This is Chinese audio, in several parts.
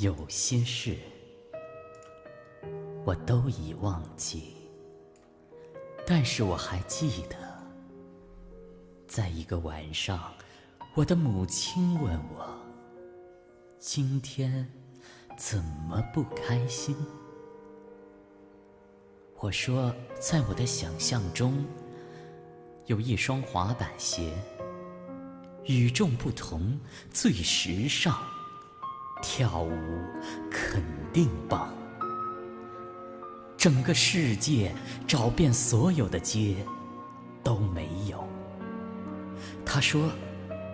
有些事，我都已忘记，但是我还记得，在一个晚上，我的母亲问我：“今天怎么不开心？”我说：“在我的想象中，有一双滑板鞋，与众不同，最时尚。”跳舞肯定棒，整个世界找遍所有的街都没有。他说：“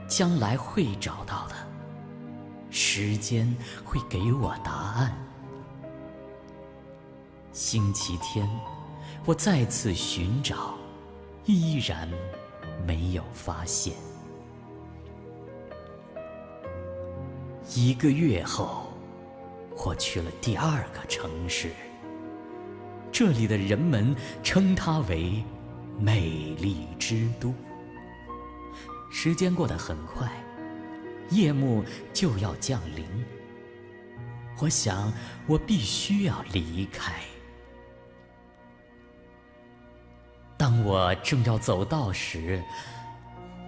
将来会找到的，时间会给我答案。”星期天，我再次寻找，依然没有发现。一个月后，我去了第二个城市。这里的人们称它为“美丽之都”。时间过得很快，夜幕就要降临。我想，我必须要离开。当我正要走道时，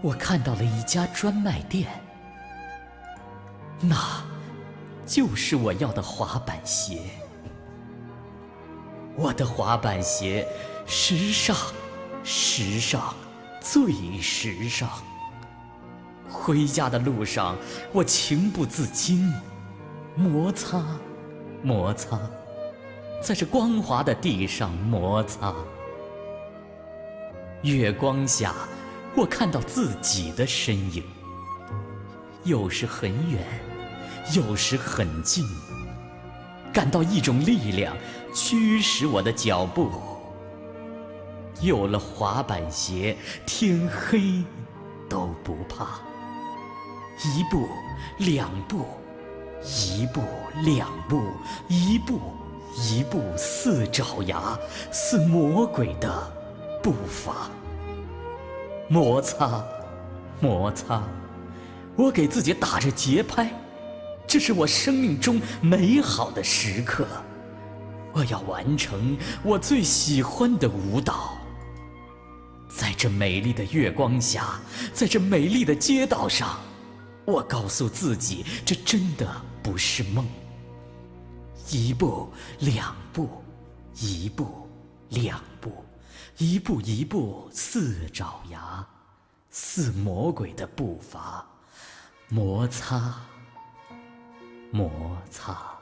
我看到了一家专卖店。那，就是我要的滑板鞋。我的滑板鞋，时尚，时尚，最时尚。回家的路上，我情不自禁，摩擦，摩擦，在这光滑的地上摩擦。月光下，我看到自己的身影，有时很远。有时很近，感到一种力量驱使我的脚步。有了滑板鞋，天黑都不怕。一步，两步，一步，两步，一步，一步，似爪牙，似魔鬼的步伐。摩擦，摩擦，我给自己打着节拍。这是我生命中美好的时刻，我要完成我最喜欢的舞蹈。在这美丽的月光下，在这美丽的街道上，我告诉自己，这真的不是梦。一步，两步，一步，两步，一步一步，似爪牙，似魔鬼的步伐，摩擦。摩擦。